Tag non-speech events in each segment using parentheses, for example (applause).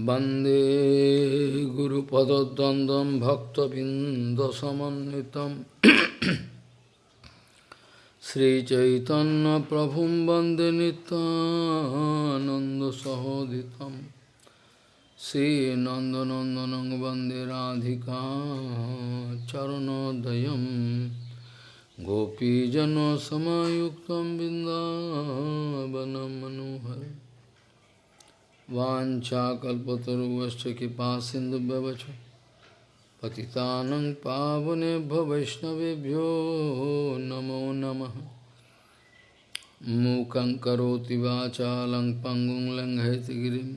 वंदे गुरुपदद्वन्द्वं भक्तबिन्दसमन्वितं। (coughs) श्रीचैतन्यप्रभुं वंदे नितानन्दसहोदितं श्रीनन्दनन्दनं वंदे राधिका चरणोदयं। गोपीजनसमायुक्तं बिन्दावनं मनोहरम् वाञ्छाकल्पतरुवश्च कृपा सिन्धुभ्यवच पतितानं पावनेभ्यो वैष्णवेभ्यो नमो नमः। मूकं करोति वाचालं पङ्गुं लङ्घयतिगिरिं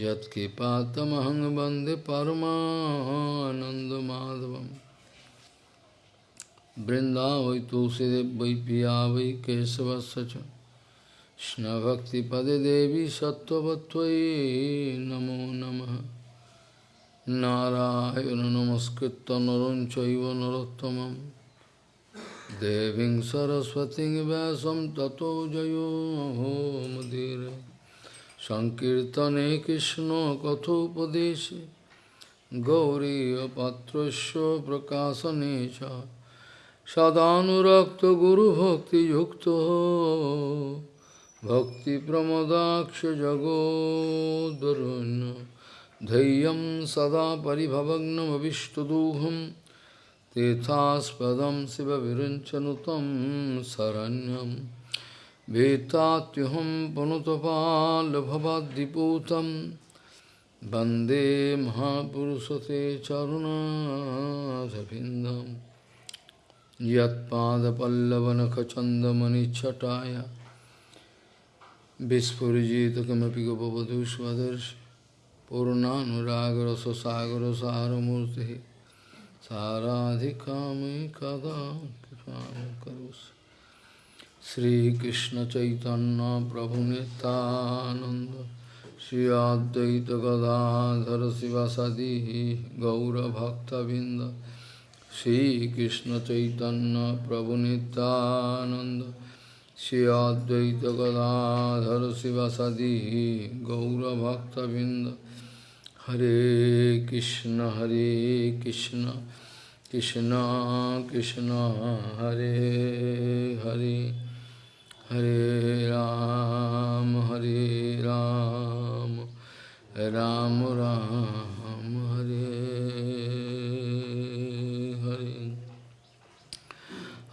यत्कृपातमहं वंदे परमानन्दमाधवं बृन्दावै तुलसीदेव वै पिया वै Krishna-bhakti-pade devi sattvatvai namo namaha Narayana namaskritta naranchaiva narottamam Deving saraswati vyasam tato jayo ho Madhira Sankirtane Krishna kathopadeshe Gauri patrasya prakasanecha Sadhanurakta guru bhakti yukta भक्तिप्रमदाक्षजगोद्वरुन् धैर्यं सदा परिभवग्नमविष्टदोहं तीर्थास्पदं शिवविरञ्चनुतं शरण्यं वेत्तात्युहं पुनुतपाल्भवाद्दिपूतं वन्दे महापुरुषते चरुणाधभिन्दं यत्पादपल्लवनखचन्दमनिच्छटाय Vispurjita kamapi gopavadu svadarshi Purnanuragra sasagra saramurti Saradhikami kada karus Sri Krishna Chaitanya Prabhu Nityananda Sri Advaita Gadadhara Sivasadi Gaura Bhakta Binda Sri Krishna Chaitanya Prabhu Nityananda Shri Advaita Gadadhara Sivasadi Gaura Bhakta Binda Hare Krishna Hare Krishna Krishna Krishna Hare Hare Hare Ram Hare Ram Ram Ram Hare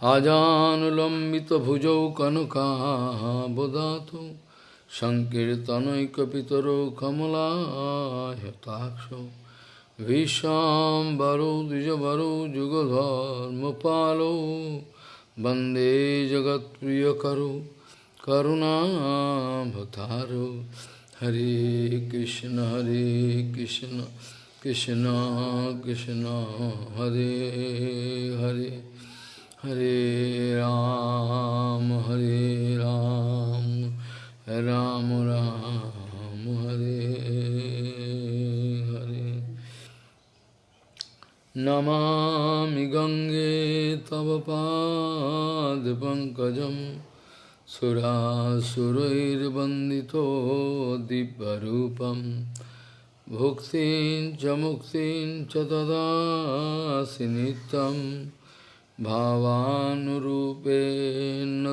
আজানুলম্বিতভুজৌ কনকাবদাতু সংকীর্তনৈকপিতরো কমলাহতাক্ষ ভীষাম্বরো দ্বিজবরো যুগধর্মপালো বন্দে জগৎপ্রিয়করো করুণাভতারো হরে কৃষ্ণ হরে কৃষ্ণ কৃষ্ণ কৃষ্ণ, হরে Hare. Hare Ram, Hare Ram, Ram Ram, Hare Hare. Namami Gange Tava Pad Pankajam Surasurair Bandito Dibbarupam Bhuktin Jamuktin Chatada Sinitam भावानुरूपेण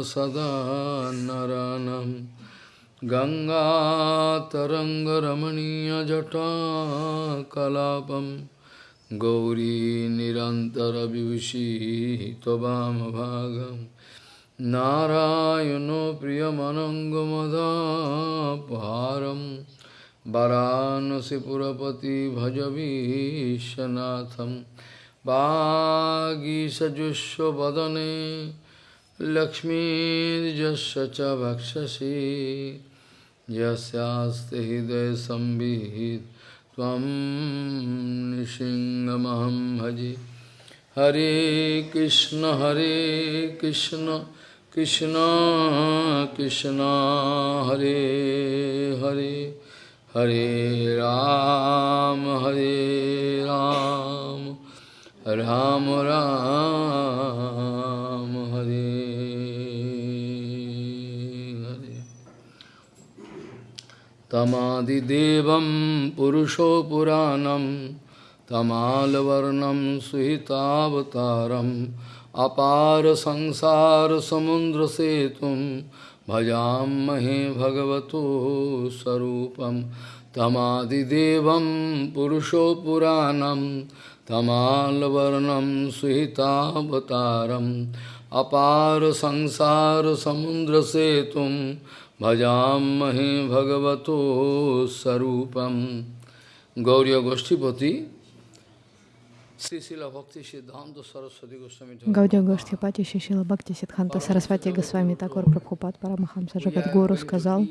सदा नरानं गङ्गातरङ्गरमणीयजटाकलापं गौरी निरन्तरविभूषी त्ववामभागं नारायणो प्रियमनङ्गमदापहारं वरानसिपुरपति भजवीशनाथम् वागीषजुष्वदने लक्ष्मीर्यस्य च भक्षसि। यस्यास्ति हृदयसंविहित त्वं निसिंहमहं भजे। हरे कृष्ण हरे कृष्ण कृष्ण कृष्ण, हरे हरे। हरे राम हरे Ram. Ram Ram Hare Hare तमादिदेवं पुरुषो पुराणं तमालवर्णं सुहितावतारम् अपार संसारसमुद्रसेतुं भजामहे भगवतो स्वरूपं। तमादिदेवं पुरुषो तमालवर्णं सुहितावतारम् अपार संसारसमुद्रसेतुं भजामहे भगवतो स्वरूपं गौरी गोष्ठीपति Гаудия Гоштхипати Шишила Бхакти Сидханта Сарасвати Госвами Такор Прабхупад Парамахамса Джагадгуру сказал,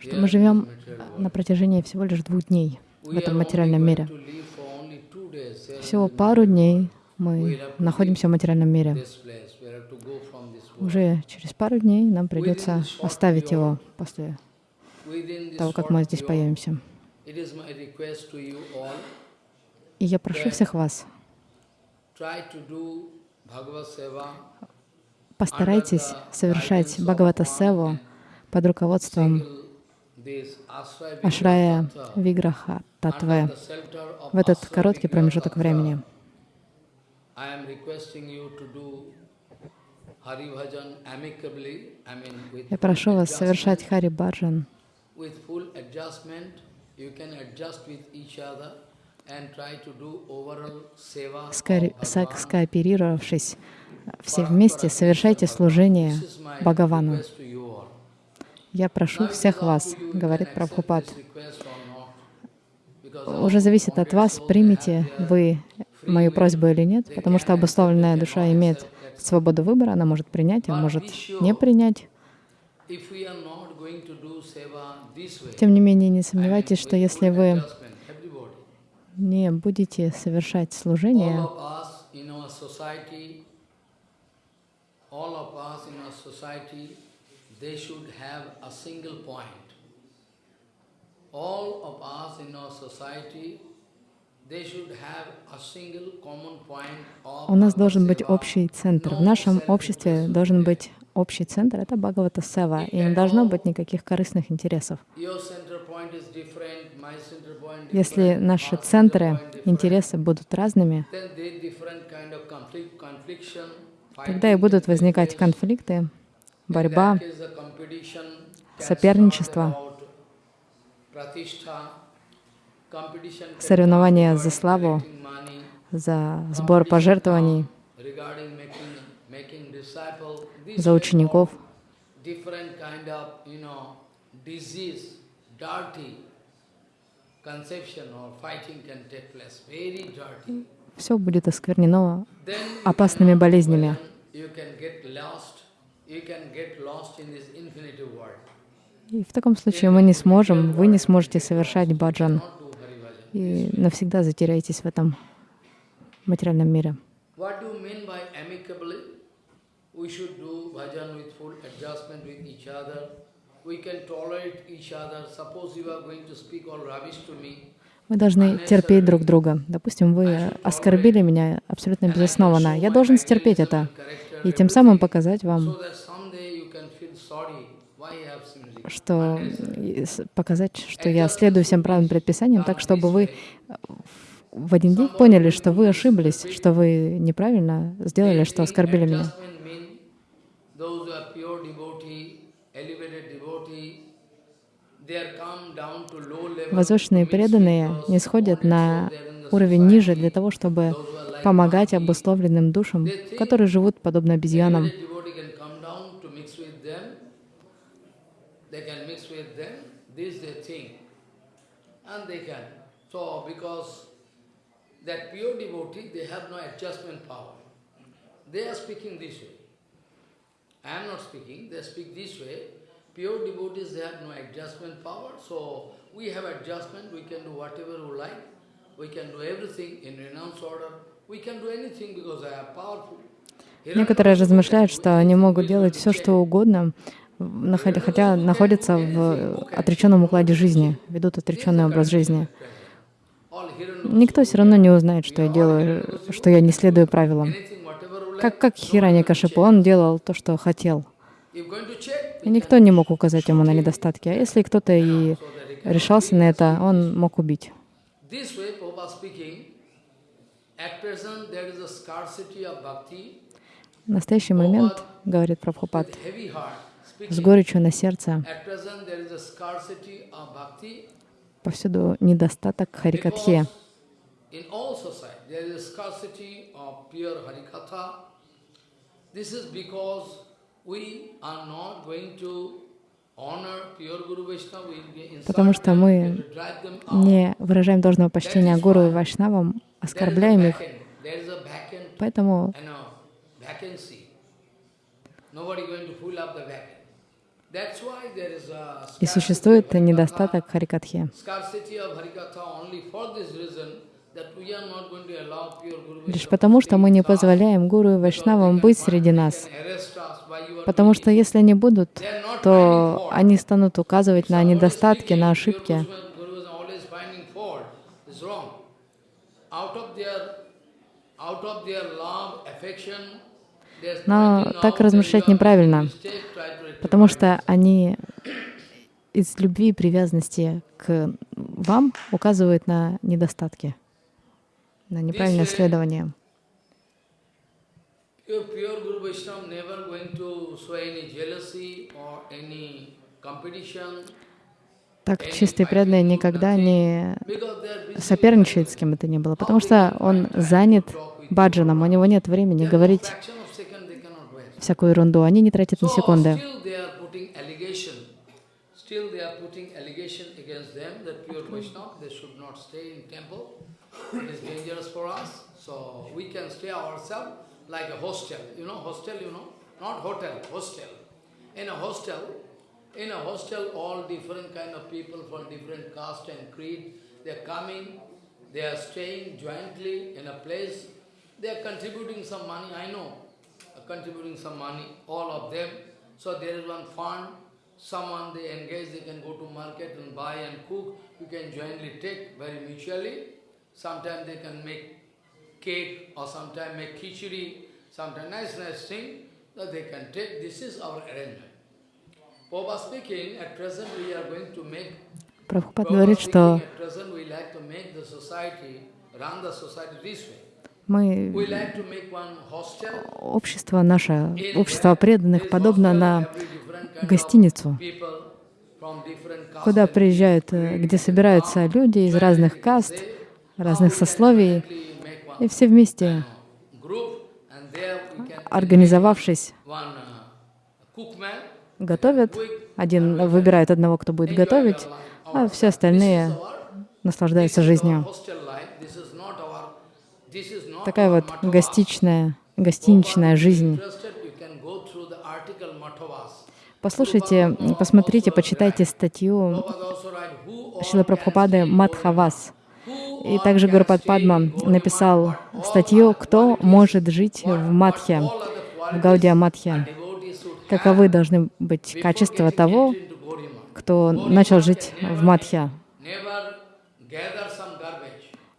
что мы живем на протяжении всего лишь двух дней в этом материальном мире. Всего пару дней мы находимся в материальном мире. Уже через пару дней нам придется оставить его после того, как мы здесь появимся. И я прошу всех вас, постарайтесь совершать Бхагавата Севу под руководством Ашрая Виграха Татве. в этот короткий промежуток времени. Я прошу вас совершать Хари Баджан скооперировавшись все вместе, совершайте служение Бхагавану. Я прошу всех вас, говорит Прабхупад, уже зависит от вас, примете вы мою просьбу или нет, потому что обусловленная душа имеет свободу выбора, она может принять, а может не принять. Тем не менее, не сомневайтесь, что если вы не будете совершать служение, all of us in our society у нас должен быть общий центр. В нашем обществе должен быть общий центр — это Бхагавата Сева, и не должно быть никаких корыстных интересов. Если наши центры, интересы будут разными, тогда и будут возникать конфликты, борьба, соперничество соревнования за славу, за сбор пожертвований, за учеников. Все будет осквернено опасными болезнями. И в таком случае мы не сможем, вы не сможете совершать баджан. И навсегда затеряетесь в этом материальном мире. Мы должны терпеть друг друга. Допустим, вы оскорбили меня абсолютно безоснованно. Я должен стерпеть это и тем самым показать вам, что показать, что я следую всем правым предписаниям, так чтобы вы в один день поняли, что вы ошиблись, что вы неправильно сделали, что оскорбили меня. Возвышенные преданные не сходят на уровень ниже для того, чтобы помогать обусловленным душам, которые живут подобно обезьянам. They are speaking this way. I am not speaking, they speak this way. Pure devotees, they have no adjustment power, so we have adjustment, we can do whatever we like, we can do everything in renounce order, Некоторые размышляют, что они могут делать все, что угодно, хотя находятся в отреченном укладе жизни, ведут отреченный образ жизни. Никто все равно не узнает, что я делаю, что я не следую правилам. Как, как Хиранья Кашипу, он делал то, что хотел. И никто не мог указать ему на недостатки. А если кто-то и решался на это, он мог убить. В настоящий момент, говорит Прабхупад, с горечью на сердце, повсюду недостаток. This is because we are not going to Потому что мы. Не выражаем должного почтения гуру и вайшнавам, оскорбляем их, поэтому и существует недостаток Guru Лишь потому, что мы не позволяем гуру и вайшнавам быть среди нас. Потому что если они будут, то они станут указывать на недостатки, на ошибки. Но так размышлять неправильно, потому что они из любви и привязанности к вам указывают на недостатки, на неправильное следование. Pure, pure Guru Vaishnava never going to show any jealousy or any competition Так чистый преданный никогда не соперничает с кем бы то ни было, потому что он занят баджаном, у него нет времени говорить всякую ерунду, они не тратят ни секунды. So like a hostel. You know, hostel, you know? Not hotel, hostel. In a hostel, in a hostel, all different kind of people from different caste and creed, they are coming, they are staying jointly in a place, they are contributing some money, I know, contributing some money, all of them. So there is one fund, someone they engage, they can go to market and buy and cook, you can jointly take very mutually. Sometimes they can make cake or sometimes make khichdi, sometimes nice, nice thing that they can take. This is our arrangement. Prabhupada speaking, at present we are going to make, Прабхупад говорит, что мы, общество наше, общество преданных, подобно на гостиницу, куда приезжают, э, где собираются люди из разных каст, разных сословий, и все вместе, организовавшись, готовят. Один выбирает одного, кто будет готовить, а все остальные наслаждаются жизнью. Такая вот гостичная, гостиничная жизнь. Послушайте, посмотрите, почитайте статью Шила Прабхупады «Мадхавас». И также Гурупад Падма написал статью «Кто может жить в Мадхе, в Гаудия Мадхе?» Каковы должны быть качества того, кто начал жить в Мадхе?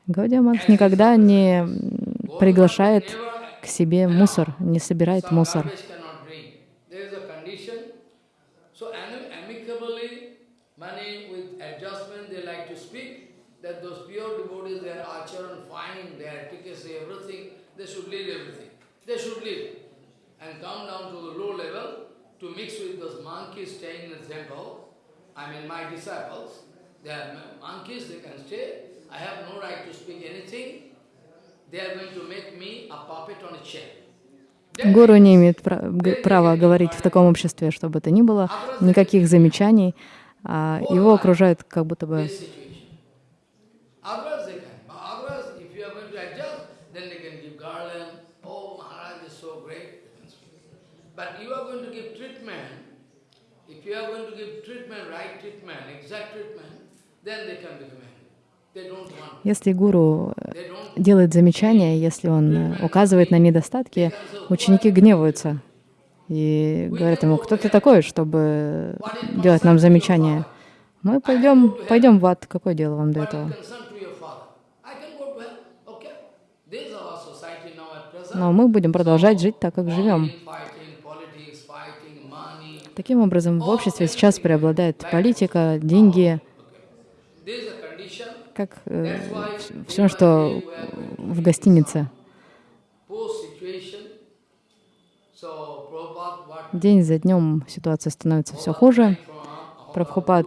Гаудия Мадх никогда не приглашает к себе мусор, не собирает мусор. So ami- amicably, money with adjustment, they like to speak that those pure devotees, their acharan fine, their efficacy, everything, they should leave everything. They should leave and come down to the low level to mix with those monkeys staying in the temple. I mean, my disciples, they are mon- monkeys, they can stay. I have no right to speak anything. They are going to make me a puppet on a chair. Гуру не имеет права говорить в таком обществе, что бы то ни было, никаких замечаний. а Его окружают как будто бы But you are going to give treatment. If you are going to give treatment, right treatment, exact treatment, then they can become angry. Если гуру э, делает замечания, если он э, указывает на недостатки, ученики гневаются и говорят ему, кто ты такой, чтобы делать нам замечания? Мы пойдем, пойдем в ад, какое дело вам до этого? Но мы будем продолжать жить так, как живем. Таким образом, в обществе сейчас преобладает политика, деньги, как э, все, что в гостинице. День за днем ситуация становится все хуже. Прабхупад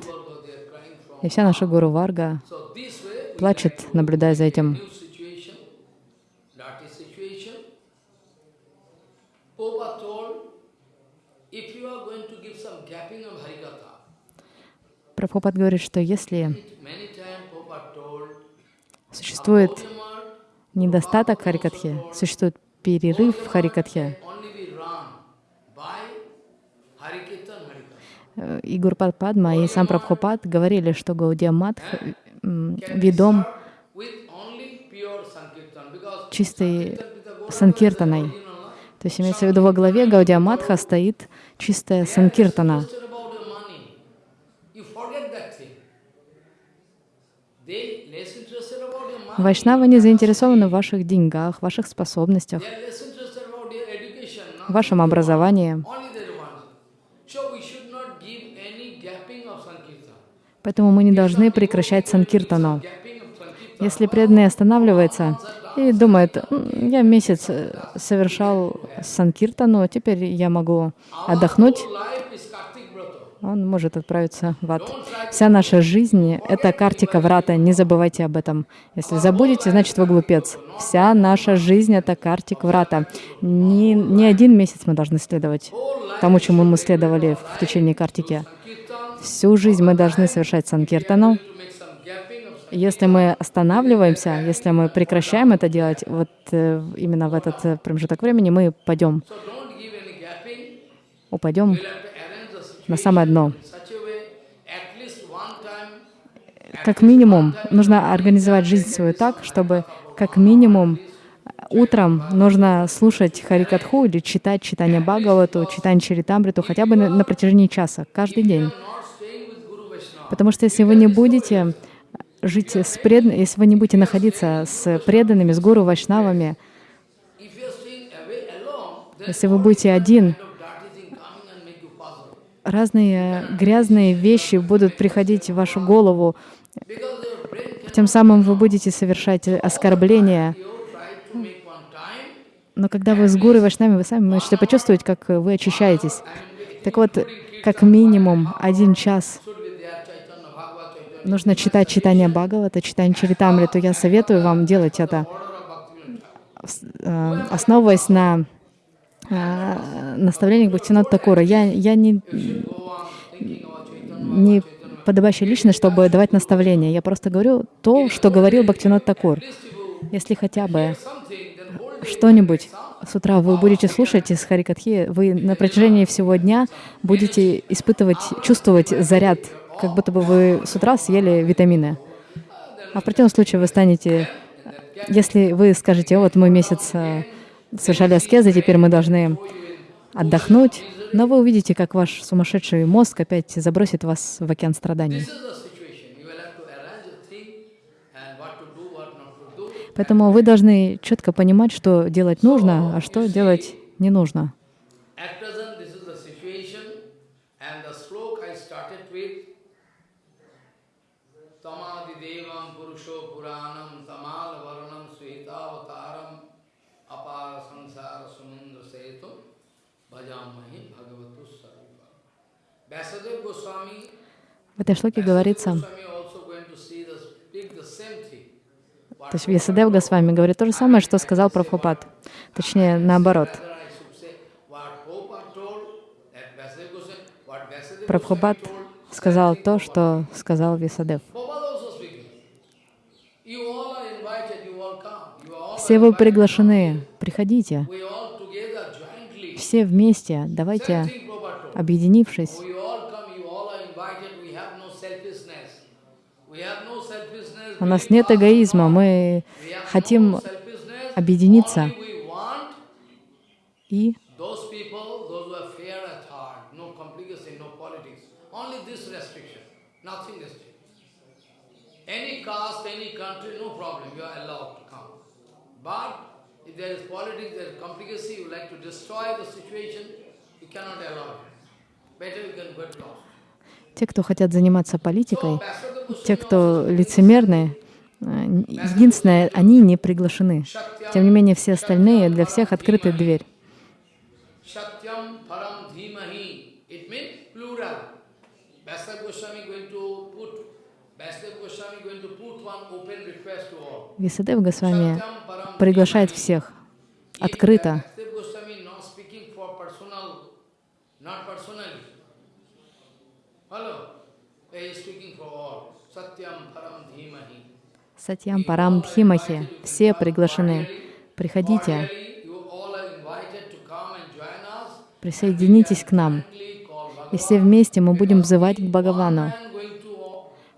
и вся наша Гуру Варга плачет, наблюдая за этим. new situation, dirty situation. Prabhupada told, if you are going to give some gapping of Harikatha, Прабхупад говорит, что если существует недостаток Харикатхи, существует перерыв в Харикатхе, э, и Гурпад Падма, и сам Прабхупад говорили, что Гаудия Мадх ведом чистой санкиртаной. То есть имеется в виду во главе Гаудия Мадха стоит чистая санкиртана. interested about your money. You forget that thing. They less interested about your money. Вайшнавы не заинтересованы в ваших деньгах, ваших способностях, вашем образовании. Поэтому мы не должны прекращать санкиртану. Если преданный останавливается и думает, «М, я месяц э, совершал санкиртану, теперь я могу отдохнуть, Whole life is Kartik Brata. Он может отправиться в ад. Вся наша жизнь — это картика врата, не забывайте об этом. Если забудете, значит вы глупец. Вся наша жизнь — это картик врата. Не, не один месяц мы должны следовать тому, чему мы следовали в течение картики. Всю жизнь мы должны совершать санкиртану. Если мы останавливаемся, если мы прекращаем это делать, вот э, именно в этот промежуток времени мы пойдем, упадем на самое дно. Как минимум, нужно организовать жизнь свою так, чтобы как минимум утром нужно слушать Харикатху или читать читание Бхагавату, читание Чаритамриту хотя бы на, протяжении часа, каждый день. Потому что если вы не будете жить с преданными, если вы не будете находиться с преданными, с гуру, вайшнавами, если вы будете один, kind of dirty thing coming and make you puzzle. Разные грязные вещи будут приходить в вашу голову, тем самым вы будете совершать оскорбления. Но когда вы с гуру и вайшнами, вы сами можете почувствовать, как вы очищаетесь. Так вот, как минимум один час нужно читать читание Бхагавата, читание Чаритамриту. Я советую вам делать это, э, основываясь на наставлениях Бхактинат Такура. Я, я не, не подобающая личность, чтобы давать наставления. Я просто говорю то, что говорил Бхактинат Такур. Если хотя бы что-нибудь с утра вы будете слушать из Харикатхи, вы на протяжении всего дня будете испытывать, чувствовать заряд, как будто бы вы с утра съели витамины. А в противном случае вы станете, если вы скажете, вот мы месяц э, совершали аскезы, теперь мы должны отдохнуть, но вы увидите, как ваш сумасшедший мозг опять забросит вас в океан страданий. Поэтому вы должны четко понимать, что делать нужно, а что делать не нужно. В этой шлоке говорится, то есть Вьясадев Госвами говорит то же самое, что сказал Прабхупад. Точнее, наоборот. Прабхупад сказал то, что сказал all Все вы приглашены, приходите. Все вместе, давайте. Объединившись, у нас нет эгоизма, мы хотим объединиться. И. Any caste, any country, no problem, you are allowed to come. But if there is politics, there is complicacy, you like to destroy the situation, you cannot allow it. Те, кто хотят заниматься политикой, те, кто also лицемерны, э, единственное, они не приглашены. Тем не менее, все остальные, для всех открыта дверь. Висадев Госвами приглашает всех открыто. Not personally. Hello? He is speaking for all. Satyam Param Dhimahi. Сатьям Парам Дхимахи. Все приглашены. Приходите, присоединитесь к нам. И все вместе мы будем взывать к Бхагавану.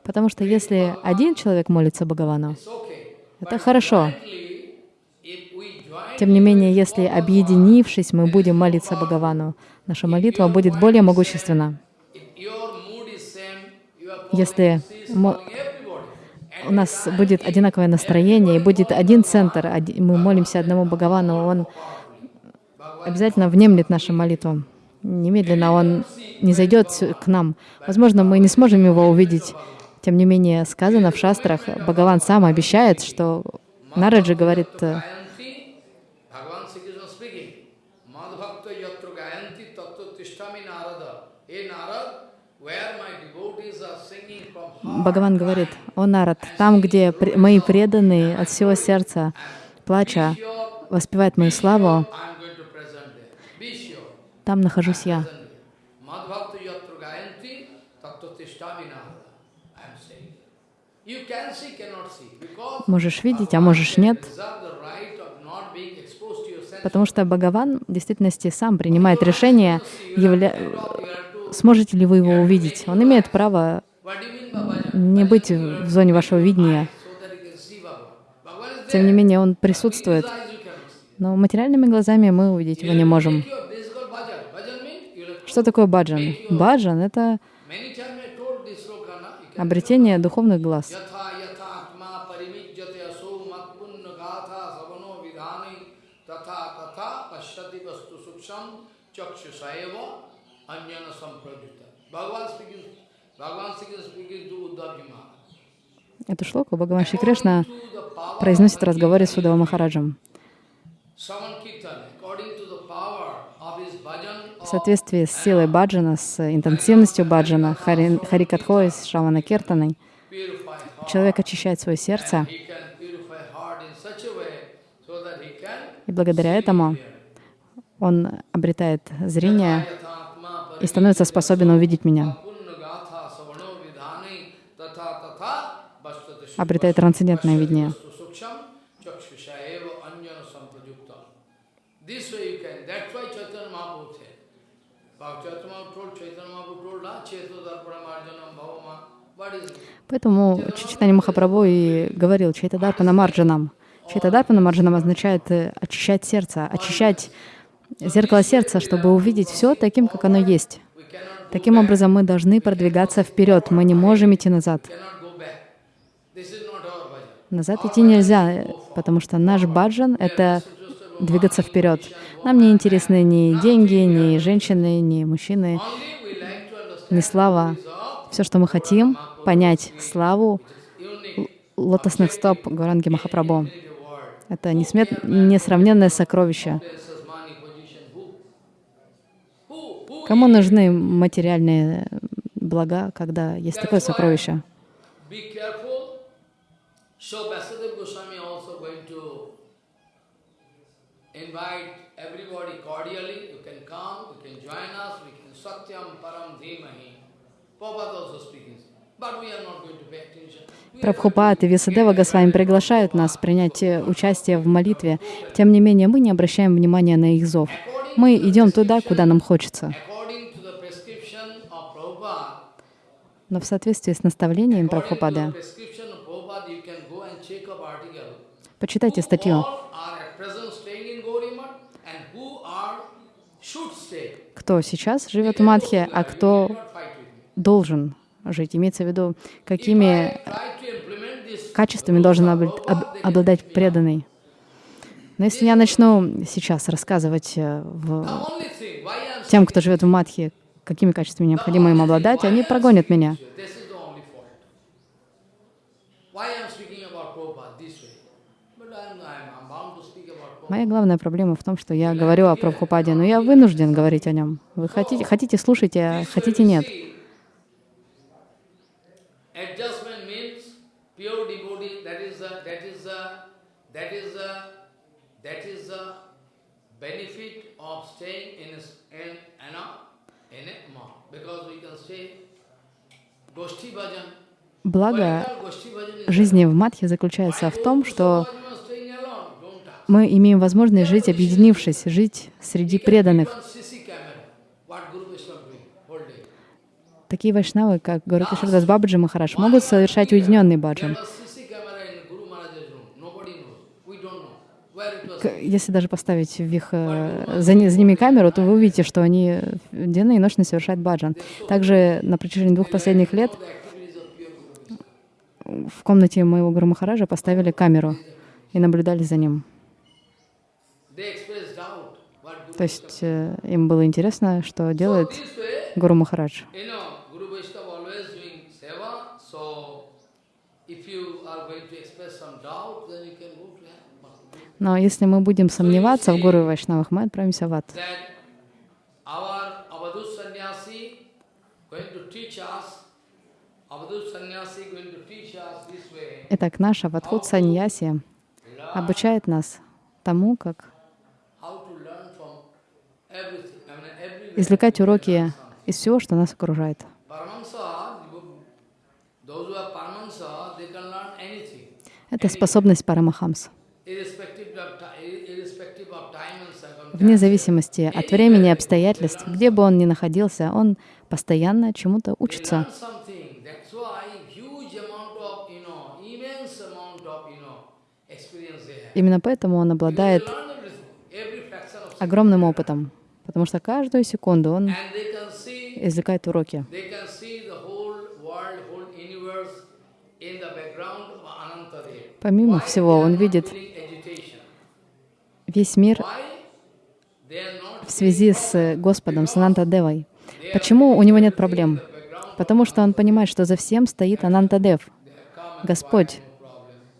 Потому что если один человек молится Бхагавану, это хорошо. Jointly, if we join Тем не менее, если объединившись, мы будем молиться Бхагавану, наша молитва будет более могущественна. Если у нас будет одинаковое настроение и будет один центр, мы молимся одному Бхагавану, он обязательно внемлет нашим молитвам. Немедленно он не зайдет к нам. Возможно, мы не сможем его увидеть. Тем не менее, сказано в шастрах, Бхагаван сам обещает, что Нараджи говорит, Бхагаван говорит, «О Нарад, там, где мои преданные от всего сердца, плача, воспевают мою славу, там нахожусь я». Можешь видеть, а можешь нет, потому что Бхагаван в действительности сам принимает решение, явля... Сможете ли вы его увидеть. Он имеет право не быть в зоне вашего видения. Тем не менее, он присутствует. Но материальными глазами мы увидеть его не можем. Что такое баджан? Баджан — это обретение духовных глаз. Бхагаван Эту шлоку Бхагаван Шри Кришна произносит в разговоре с Удава Махараджем. В соответствии с силой баджана, с интенсивностью баджана, хари, харикатхой, с шавана киртаной, человек очищает свое сердце, и благодаря этому он обретает зрение и становится способен увидеть меня. What is it? Поэтому Чичитани Махапрабху и говорил Чайтадарпана Марджанам. Чайтадарпана Марджанам означает э, очищать сердце, очищать зеркало сердца, чтобы увидеть все таким, как оно есть. Таким образом, мы должны продвигаться вперед, мы не можем идти назад. cannot go back. This is not our bhajan. Назад идти нельзя, потому что наш баджан — это двигаться вперед. Нам не интересны ни деньги, ни женщины, ни мужчины, ни слава. Все, что мы хотим, понять славу лотосных стоп Гуранги Махапрабху. Это несмет... несравненное сокровище. Кому нужны материальные блага, когда есть такое сокровище? So Vasudev Goswami also going to invite everybody cordially. You can come, you can join us, we can Satyam Param Dhimahi. Prabhupada also speaking. Прабхупад и Висадева Госвами приглашают нас принять э, участие в молитве. Тем не менее, мы не обращаем внимания на их зов. Мы идем туда, куда нам хочется. Но в соответствии с наставлением according почитайте статью. Кто сейчас живет в Мадхе, а кто должен жить. Имеется в виду, какими качествами должен обл- об- обладать преданный. Но если я начну сейчас рассказывать э, в тем, кто живет в Мадхе, какими качествами необходимо им обладать, они прогонят меня. This is the only fault. Why I am speaking about Prabhupada this way? But I am, I am bound to speak about Prabhupada. Моя главная проблема в том, что я говорю о Прабхупаде, но я вынужден говорить о нем. Вы хотите, хотите слушайте, а хотите нет. Благо жизни в Матхе заключается в том, что мы имеем возможность жить объединившись, жить среди преданных. Такие вайшнавы, как Гуру Кишардас Бабаджи Махараш, могут совершать уединенный баджан. Если даже поставить в их, э, за, за ними камеру, то вы увидите, что они денно и ночно совершают баджан. Также на протяжении двух последних лет в комнате моего Гуру Махараджа поставили камеру и наблюдали за ним. They express doubt what Guru То есть э, им было интересно, что делает Гуру Махарадж. Но если мы будем сомневаться в Гуру Вайшнавах, мы отправимся в ад. Итак, наш Аватхут Саньяси обучает нас тому, как how to learn from everything, I mean everywhere. Извлекать уроки из всего, что нас окружает. Это способность Парамахамс. irrespective of, ti- irrespective of time and circumstance. Вне зависимости от времени и обстоятельств, где бы он ни находился, он постоянно чему-то учится. Именно поэтому он обладает огромным опытом, потому что каждую секунду он извлекает уроки. Помимо всего, он видит весь мир в связи с Господом, с Ананта Девой. Почему у него нет проблем? Потому что он понимает, что за всем стоит Ананта Дев, Господь.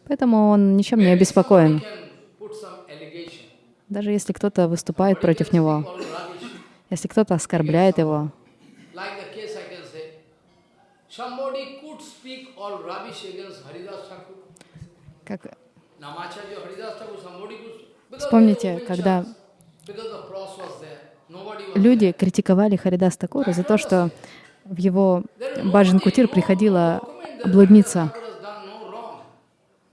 Поэтому он ничем не обеспокоен. can put some allegation. Даже если кто-то выступает против него, если кто-то оскорбляет его, как Вспомните, когда люди критиковали Харидас Такура за то, что в его Баджан Кутир приходила блудница,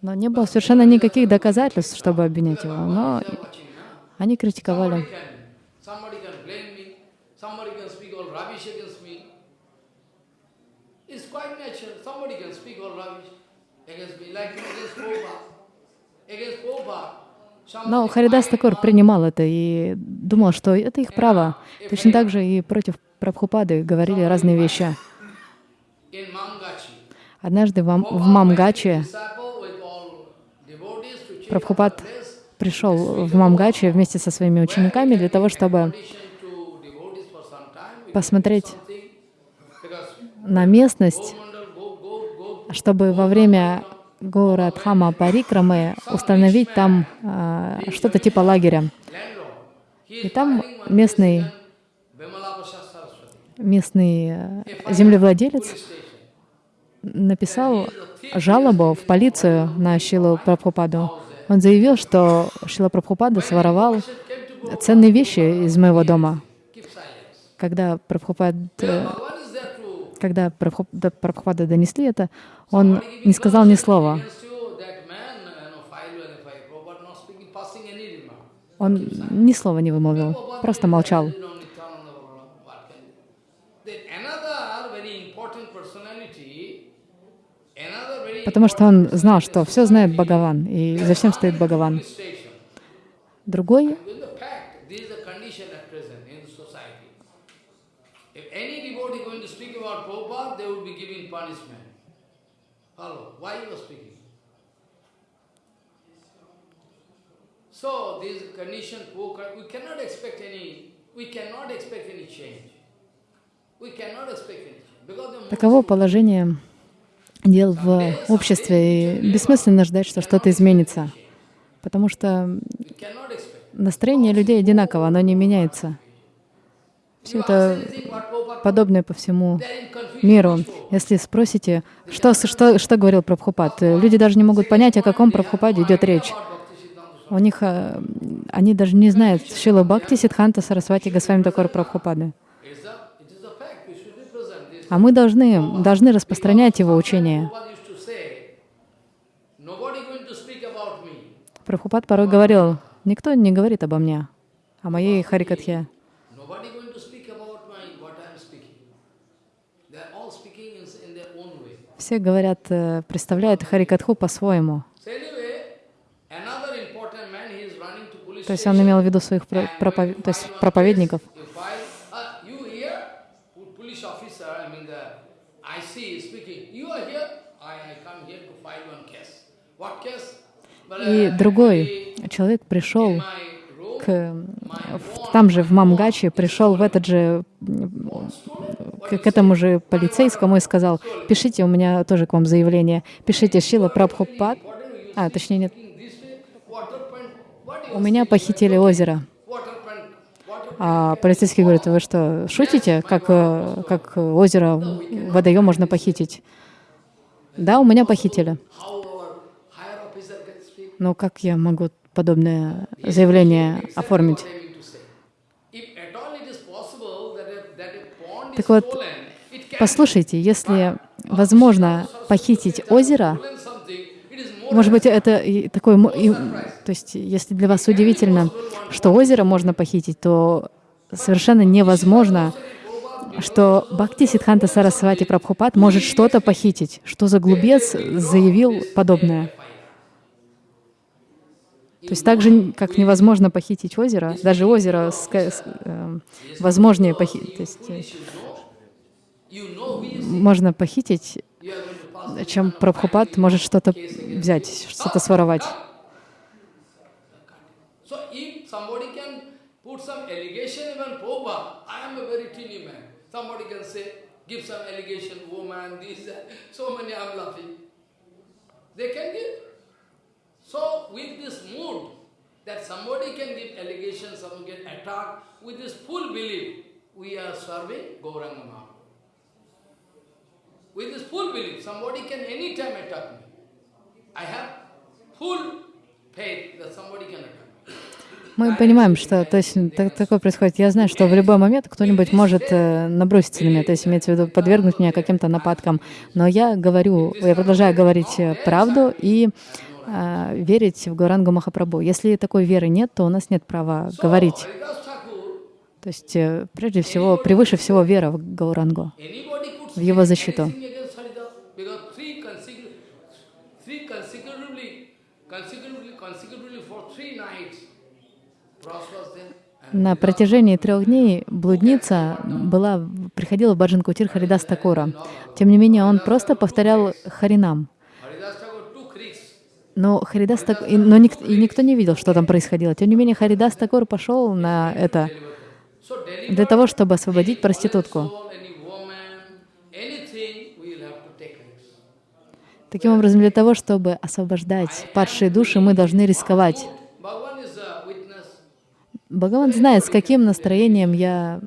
но не было совершенно никаких доказательств, чтобы обвинять его. Но они критиковали. Но Харидас one принимал это и думал, что это их право. Точно так же и против Прабхупады говорили разные вещи. Однажды в, Мамгаче Прабхупад. Пришел в Мамгаче вместе со своими учениками для того, чтобы посмотреть на местность, чтобы во время Гаурадхама Парикрамы установить там а, что-то типа лагеря. И там местный, местный э, землевладелец написал жалобу в полицию на Шилу Прабхупаду. Он заявил, что Шила Прабхупада своровал ценные вещи из моего дома. Когда Прабхупад, э, когда Прабхупада донесли это, он не сказал ни слова. Он ни слова не вымолвил, просто молчал. You know, Nityananda Balaram, what can you- Then another very important personality, another very Потому что он знал, что все знает Бхагаван, и за всем стоит Бхагаван. Другой any? So this condition, we cannot expect any, we cannot expect any change. we cannot expect. Because the Таково положение дел в обществе, и бессмысленно ждать, что что-то изменится, потому что настроение людей одинаково, оно не меняется. Все это подобное по всему миру. Если спросите, что, что, что говорил Прабхупад, люди даже не могут понять, о каком Прабхупаде идет речь. У них, э, они даже не знают Шила Бхакти Сидханта Сарасвати Госвами Такор Прабхупады. It's a, it is a fact. We should represent this. А мы должны, должны распространять его учение. Прабхупад порой говорил, никто не говорит обо мне, о моей Харикатхе. Все говорят, э, представляют Харикатху по-своему. То есть он имел в виду своих про- пропов- то есть проповедников. You file, uh, you here, po- police officer, I mean the IC is speaking. You are here. I, I come here to file one case. What case? Well, И другой человек пришел к, там же, в Мамгаче, пришел в этот же, к, к этому же полицейскому и сказал, пишите, у меня тоже к вам заявление, пишите Шила Прабхупад, а, точнее нет, у меня похитили озеро. А полицейский говорит, вы что, шутите, как, как озеро, водоем можно похитить? Да, у меня похитили. how our higher officer can speak. Но как я могу подобное заявление оформить? Так вот, Послушайте, если возможно похитить озеро, может быть, это такой, то есть, если для вас удивительно, что озеро можно похитить, то совершенно невозможно, что Бхакти Сидханта Сарасвати Прабхупад может что-то похитить. Что за глупец заявил подобное? То есть так же, как невозможно похитить озеро, даже озеро ска- с- э, возможнее похитить. Э, можно похитить, чем Прабхупад может что-то взять, что-то своровать. They can give. So with this mood, that somebody can give allegation, someone get attacked, with this full belief, we are serving Gauranga Mahaprabhu. With this full belief, somebody can anytime attack me. I have full faith that somebody can attack. Мы понимаем, что то есть, так- такое происходит. Я знаю, что в любой момент кто-нибудь может э, наброситься на меня, то есть имеется в виду подвергнуть меня каким-то нападкам. Но я говорю, я продолжаю говорить э, правду и э, верить в Гурангу Махапрабху. Если такой веры нет, то у нас нет права говорить. То есть, э, прежде всего, превыше всего вера в Гаурангу. В его защиту. На протяжении трех дней блудница была, приходила в Баджан Кутир Харидас Такура. Тем не менее, он просто повторял Харинам. Но Харидас Так... и- но ник- и никто не видел, что там происходило. Тем не менее, Харидас Такур пошел на это для того, чтобы освободить проститутку. Таким образом, для того, чтобы освобождать падшие души, мы должны рисковать. Бхагаван знает, с каким настроением я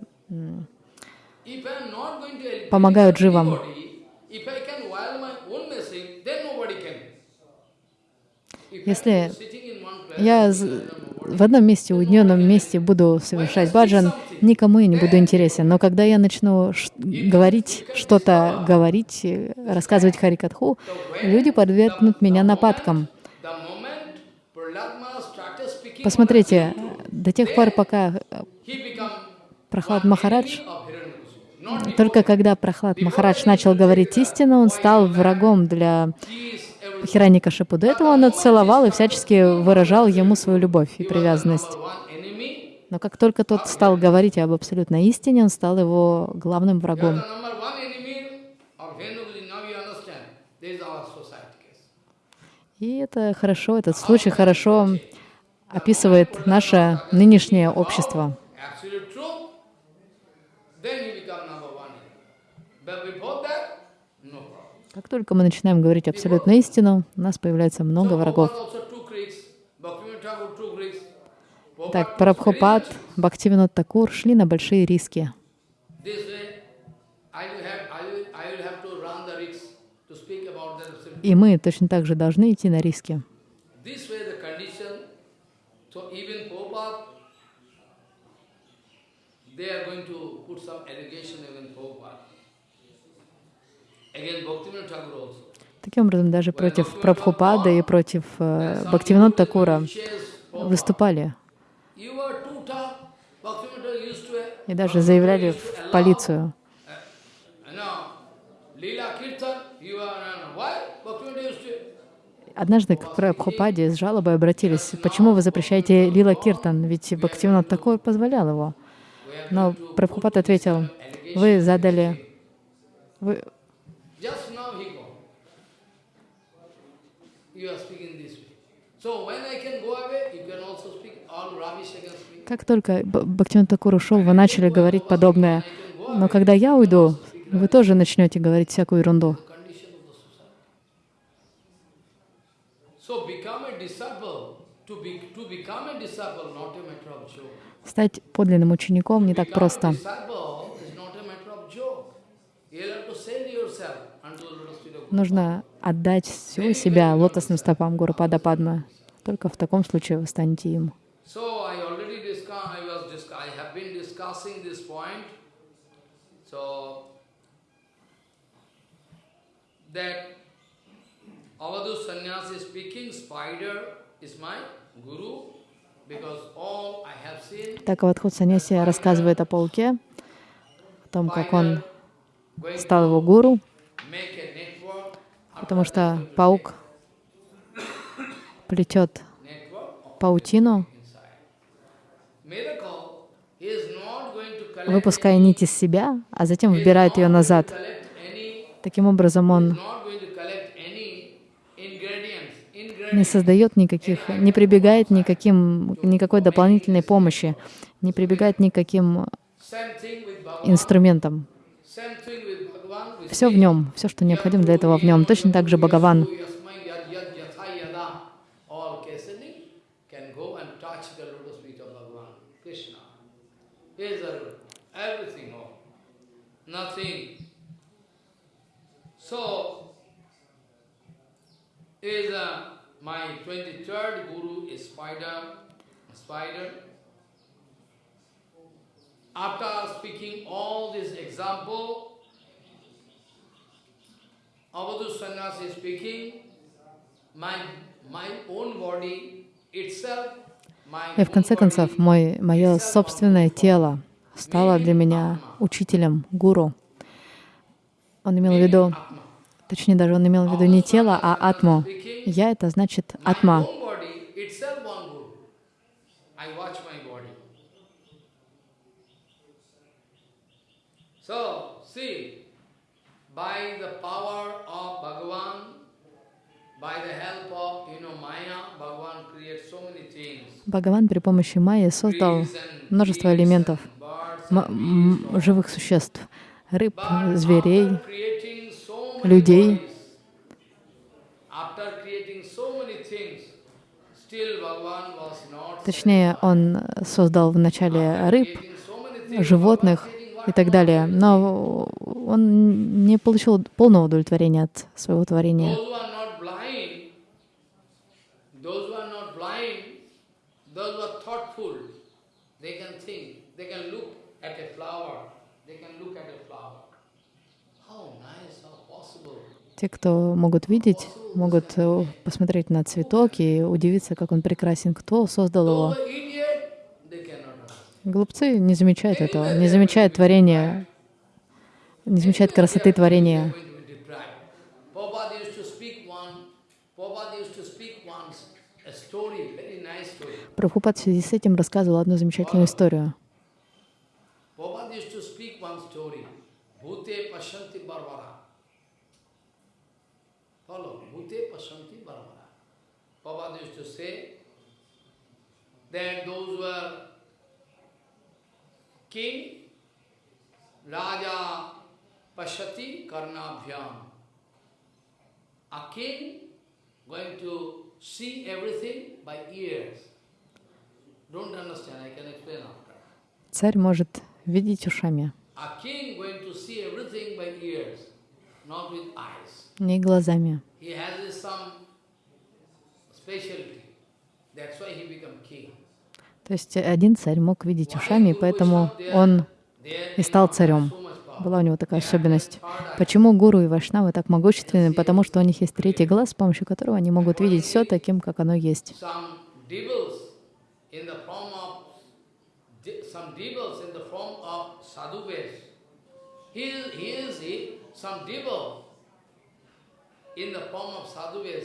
помогаю дживам. anybody, if I can while my own message, then nobody can. If Если я в одном месте, уединенном месте буду совершать баджан, никому я не буду интересен. Но когда я начну говорить, что-то говорить, рассказывать Харикатху, люди подвергнут меня нападкам. Посмотрите, до тех пор, пока э, Прохлад Махарадж, только когда Прохлад Махарадж начал говорить истину, он стал врагом для Хираникашипу. До этого он отцеловал и всячески выражал ему свою любовь и привязанность. Но как только тот стал говорить об абсолютной истине, он стал его главным врагом. И это хорошо, этот случай хорошо описывает наше нынешнее общество. Как только мы начинаем говорить абсолютную истину, у нас появляется много врагов. Так, Прабхупад, serious Бхактивинод Такур шли на большие риски. И мы точно так же должны идти на риски. They are going to put some allegation Таким образом, даже против Прабхупады и против э, Бхактивинод Такура выступали. И даже заявляли в полицию. To Однажды к Прабхупаде с жалобой обратились, почему вы запрещаете Лила Киртан, ведь Бхактивинод Такур позволял его. Но Прабхупад ответил, вы задали, вы, Как только Б- Бхактивинод Такур ушел, вы начали говорить подобное. Но когда я уйду, вы тоже начнете говорить всякую ерунду. Стать подлинным учеником не так просто. Нужно отдать всего себя лотосным стопам Гуру Пада Падма. Только в таком случае вы станете им. Avadhu sannyasi speaking, spider is my guru Так Авадхут Саньяси рассказывает о пауке, о том, как он стал его гуру, потому что паук плетет паутину, выпуская нить из себя, а затем вбирает ее назад. Таким образом, он не создает никаких, не прибегает никаким, никакой дополнительной помощи, не прибегает никаким инструментам. Same thing with Bhagavan. with Все в нем, все, что необходимо для этого в нем. Точно так же Бхагаван. Yasmai yad yad yatha yada. All Kesani can go and touch the lotus feet of Bhagavan, Krishna. He is a- everything, all. Nothing. So, is uh, my 23rd Guru is Spider, Spider. After speaking all this example, Avadhu Sannyasi speaking, my, my own body itself, И в конце концов, мой, мое собственное тело стало для меня учителем, гуру. Он имел в виду, точнее даже он имел в виду не тело, а атму. Я — это значит атма. So, see, by the power of Bhagavan, by the help of, you know, Maya, Bhagavan creates so many things. Бхагаван при помощи майи создал множество элементов, живых существ, рыб, зверей, людей. Точнее, он создал вначале рыб, животных и так далее, но он не получил полного удовлетворения от своего творения. Те, кто могут видеть, могут э, посмотреть на цветок и удивиться, как он прекрасен. Кто создал его? who are idiot, they cannot understand. Глупцы не замечают этого, не замечают творения, не замечают красоты творения. Прабхупад в связи с этим рассказывал одну замечательную историю. Prabhupada used to say that those were king, Raja, Pashyati Karnabhyam. A king going to see everything by ears. Don't understand, I can explain after. Царь может видеть ушами, A king going to see everything by ears, not with eyes. не глазами. He has some specialty. That's why he become king. То есть один царь мог видеть ушами, и поэтому он и стал царем. Была у него такая особенность. Почему гуру и вайшнавы так могущественны? Потому что у них есть третий глаз, с помощью которого они могут видеть все таким, как оно есть.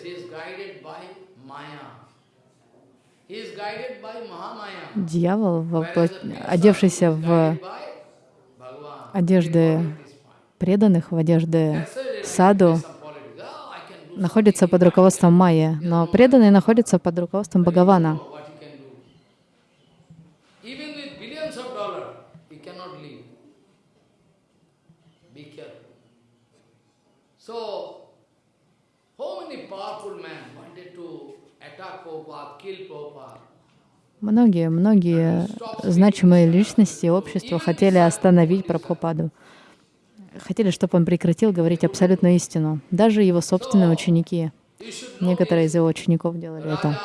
He is guided by Mahamaya. Дьявол, Whereas вопло- the pure одевшийся в одежды преданных, в одежды саду. Oh, находится под руководством Майя, но преданные находятся под руководством Бхагавана. what he can do. Even with billions of dollars, he cannot live. Be careful. So, how many powerful men wanted to attack Prabhupada, kill Prabhupada? Многие, многие значимые личности общества хотели остановить Прабхупаду. Хотели, чтобы он прекратил говорить абсолютную истину. Даже его собственные ученики, некоторые из его учеников делали это.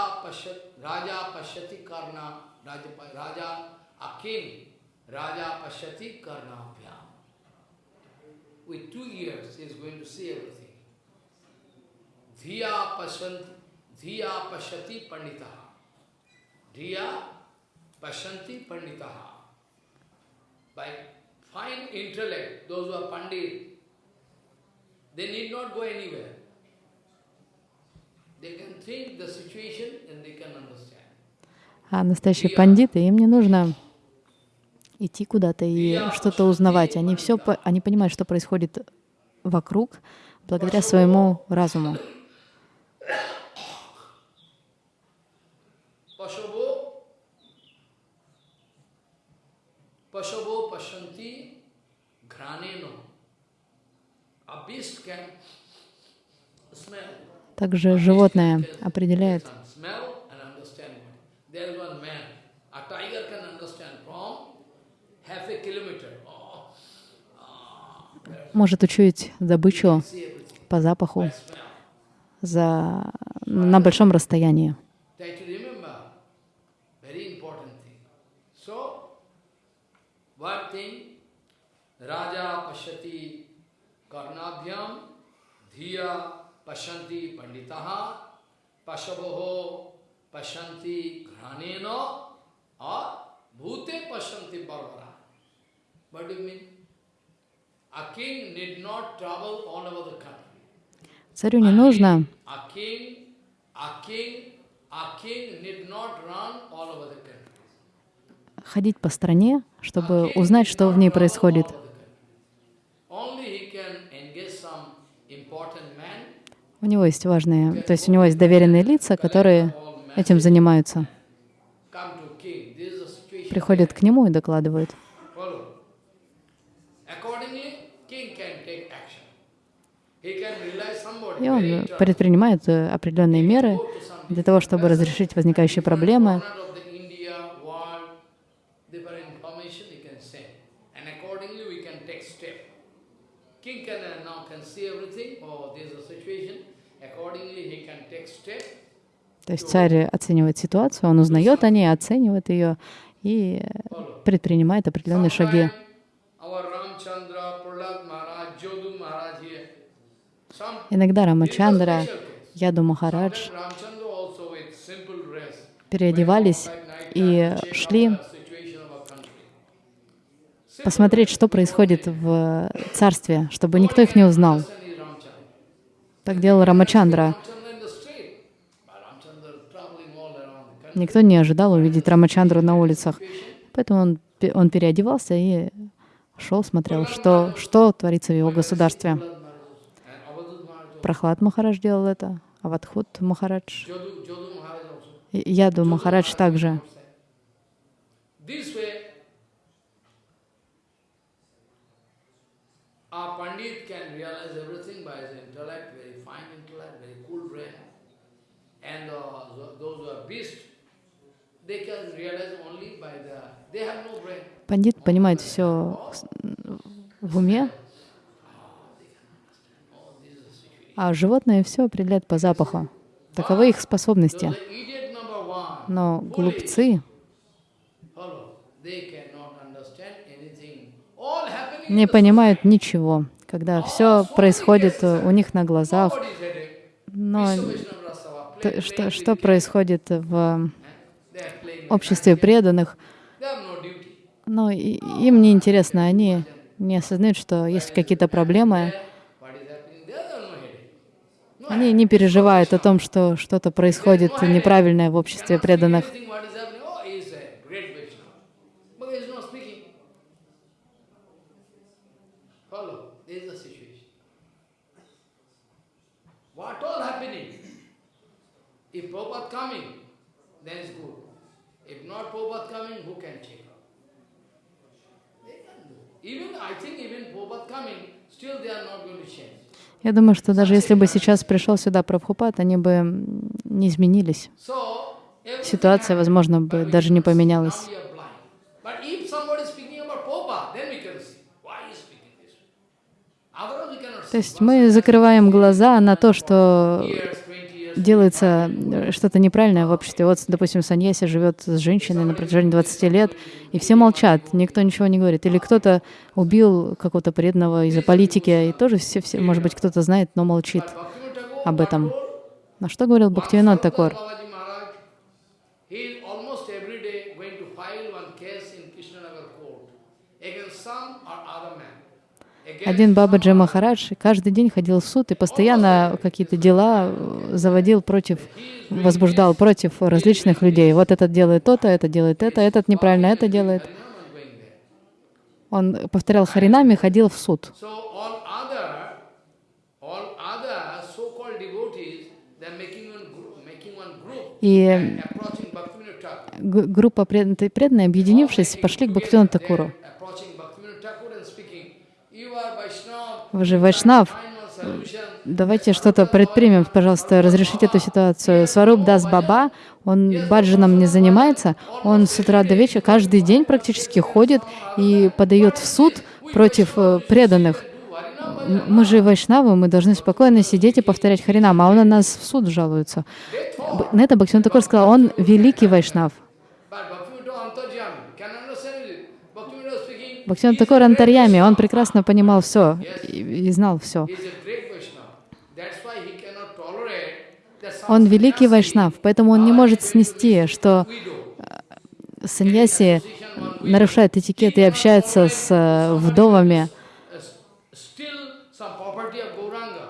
Dhiya Pashyati Panditaha. Dhiya Pashyanti Panditaha. By fine intellect, those who are Pandit, they need not go anywhere. They can think the situation and they can understand. А настоящие пандиты, им не нужно идти куда-то и что-то узнавать. Они все, они понимают, что происходит вокруг, благодаря своему разуму. Pashavo, Pashavo Pashanti Graneno. A beast can smell. Также животное определяет, Can smell and understand. There is one man. A tiger can understand from half a kilometer. Oh, может учуять добычу по запаху за, на большом расстоянии. So, one thing, Raja Pashyati Karnabhyam, Dhiya Pashyanti Panditaha, Pashavoho Pashyanti Granena, or Bhute Pashyanti Barbara. What do you mean? A king need not travel all over the country. Царю не нужно A king, a king, a king need not run all over the country. Ходить по стране, чтобы узнать, что в ней происходит. У него есть важные, то есть у него есть доверенные лица, которые этим занимаются. Приходят к нему и докладывают. И он предпринимает э, определенные меры для того, чтобы разрешить возникающие проблемы. corner of the India, world, different information he can send. And accordingly we can take step. King can uh, now can see everything, or there is a situation. Accordingly he can take step. То есть царь оценивает ситуацию, он узнает о ней, оценивает ее и предпринимает определенные шаги. Иногда Рамачандра. Яду Махарадж переодевались и шли посмотреть, что происходит в царстве, чтобы никто их не узнал. Так делал Рамачандра. Никто не ожидал увидеть Рамачандру на улицах. Поэтому он, он переодевался и шел, смотрел, что, что творится в его государстве. Прохлад Махарадж делал это, Авадхут Махарадж, Яду Махарадж также. A Pandit can. And uh, tho- those are beasts, Пандит понимает все в уме, а животные все определяют по запаху. Таковы их способности. Но глупцы не понимают ничего, когда все происходит у них на глазах. Но что, что происходит в They are playing with обществе преданных, но им не интересно, они не осознают, что есть какие-то проблемы, они не переживают о том, что что-то происходит неправильное в обществе преданных. Oh? If Prabhupada coming, then it's good. Not Prabhupada coming, who can? They can do. Even, I think even Prabhupada coming, still they are not going to change. Я думаю, что даже если бы сейчас пришел сюда Прабхупад, они бы не изменились. Ситуация, возможно, бы даже не поменялась. То есть мы закрываем глаза на то, что Years, 20 years, делается э, что-то неправильное в обществе. Вот, допустим, Саньяси живет с женщиной на протяжении 20 лет, и все молчат, никто ничего не говорит. Или кто-то убил какого-то преданного из-за политики, и тоже все, все, может быть, кто-то знает, но молчит об этом. На что говорил Бхактивинод Такор? Against some or other man. Один Бабаджи Махарадж каждый день ходил в суд и постоянно какие-то дела э, заводил против, возбуждал против различных людей. Вот этот делает то-то, это делает это, этот неправильно это делает. Он повторял Харинами, ходил в суд. И группа пред- преданные, объединившись, пошли к Бхактивиноду Такуру. They're approaching Bhaktivinoda Thakur and speaking, you are Vaishnava, Вы же Вайшнав, давайте что-то предпримем, пожалуйста, разрешите эту ситуацию. Сваруб Дас Баба, он баджаном не занимается, он с утра до вечера каждый день практически ходит и подает в суд против э, преданных. Мы же вайшнавы, мы должны спокойно сидеть и повторять Харинам, а он на нас в суд жалуется. На это Бхактивинод Такур сказал, он великий вайшнав. But Bhaktivinoda Antarjami can understand it. Bhaktivinoda speaking, Бхактивинод he is a Такур great Антарьями, он прекрасно понимал все и, знал все. Он великий вайшнав, поэтому он не может снести, что widow. саньяси нарушает этикет и общается с э, вдовами.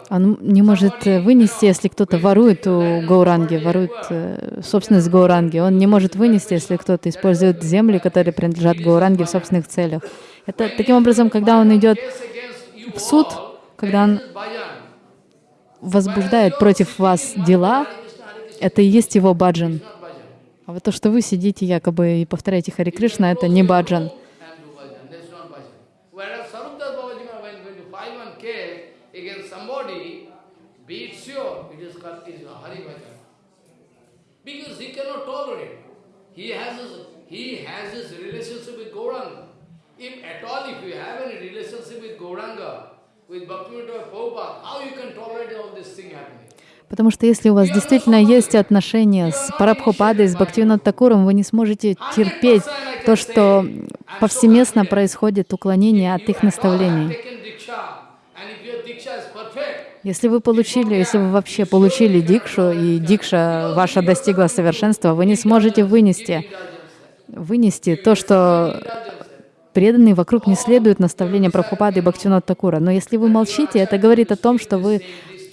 Он не может э, вынести, если кто-то ворует у Гауранги, ворует э, собственность Гауранги. Он не может вынести, если кто-то использует земли, которые принадлежат Гауранге в собственных целях. Это таким образом, когда он идет в суд, когда он возбуждает против вас дела, это и есть его баджан. А вот то, что вы сидите якобы и повторяете Хари Кришна, это не баджан. Because he cannot tolerate. He has his, he has his relationship with Gauranga. If at all, if you have any relationship with Gauranga, with Bhaktivinoda Prabhupada, how you can tolerate all this thing happening? Потому что если у вас действительно есть отношения с Парабхупадой, с Бхактивинод Такуром, вы не сможете терпеть то, что повсеместно происходит уклонение от их наставлений. Если вы получили, если вы вообще получили дикшу, и дикша ваша достигла совершенства, вы не сможете вынести, вынести то, что преданные вокруг не следуют наставлениям Прабхупады и Бхактивинод Такура. Но если вы молчите, это говорит о том, что вы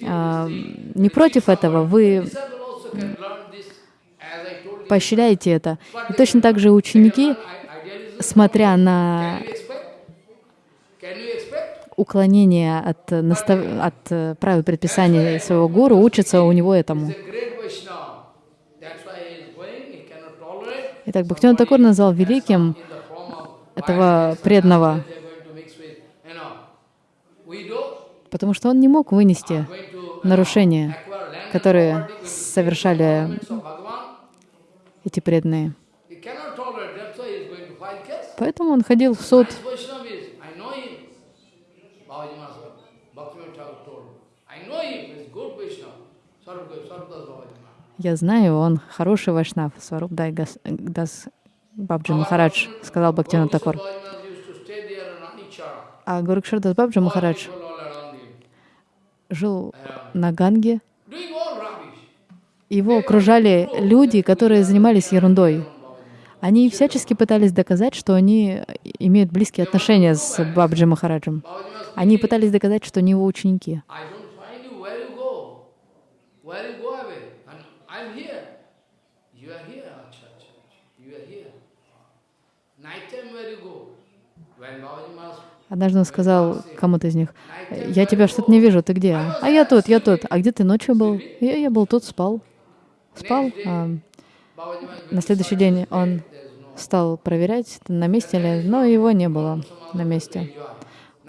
а, не против этого, вы поощряете это. И точно так же ученики, смотря на уклонение от, настав... от э, правил предписаний своего гуру, учатся у него этому. Итак, Бхактивинод Такур назвал великим in the form of этого преданного. потому что он не мог вынести нарушения, которые совершали эти преданные. Поэтому он ходил в суд. Я знаю, он хороший вайшнав. Сваруб Дас Бабджи Махарадж, сказал in Anichara. А Гурукшардас Бабджи Махарадж жил на Ганге. Его окружали люди, которые занимались ерундой. Они всячески пытались доказать, что они имеют близкие отношения с Бабджи Махараджем. Они пытались доказать, что они его ученики. I don't find you, where you go? Where you go away? And I'm here. You are here, acha, acha, acha. You are here. Night time where you go? When Babaji Maharaj Однажды он сказал кому-то из них, «Я тебя что-то не вижу, ты где?» «А я тут, я тут». «А где ты ночью был?» «Я, я был тут, спал». Спал. А на следующий день он стал проверять, на месте ли, но его не было на месте.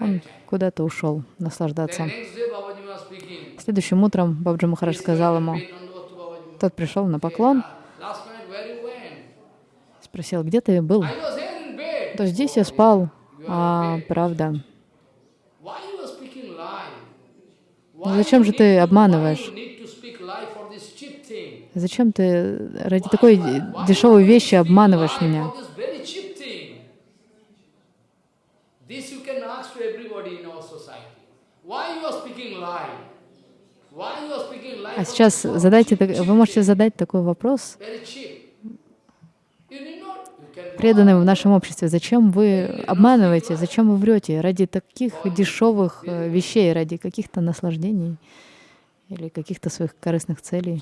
Он куда-то ушел наслаждаться. Следующим утром Бабджи Махарадж сказал ему, тот пришел на поклон, спросил, где ты был? То здесь я спал. А, правда. Ну зачем же ты обманываешь? Зачем ты ради такой дешевой вещи обманываешь меня? А сейчас задайте, вы можете задать такой вопрос Very cheap. You need not. You can go преданным в нашем обществе. Зачем вы обманываете, зачем вы врете ради таких дешевых э, вещей, ради каких-то наслаждений или каких-то своих корыстных целей?